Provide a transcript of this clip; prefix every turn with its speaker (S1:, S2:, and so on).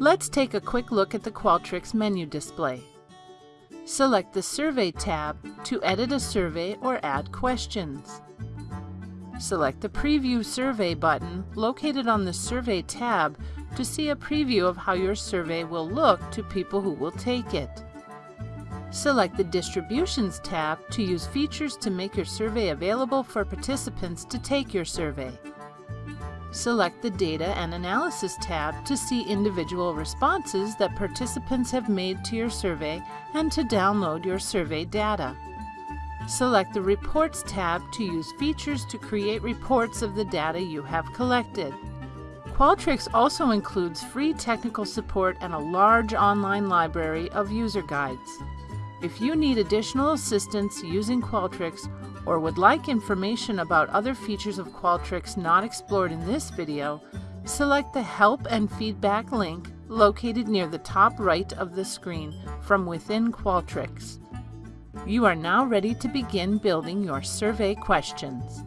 S1: Let's take a quick look at the Qualtrics menu display. Select the Survey tab to edit a survey or add questions. Select the Preview Survey button located on the Survey tab to see a preview of how your survey will look to people who will take it. Select the Distributions tab to use features to make your survey available for participants to take your survey. Select the Data and Analysis tab to see individual responses that participants have made to your survey and to download your survey data. Select the Reports tab to use features to create reports of the data you have collected. Qualtrics also includes free technical support and a large online library of user guides. If you need additional assistance using Qualtrics or would like information about other features of Qualtrics not explored in this video, select the Help and Feedback link located near the top right of the screen from within Qualtrics. You are now ready to begin building your survey questions.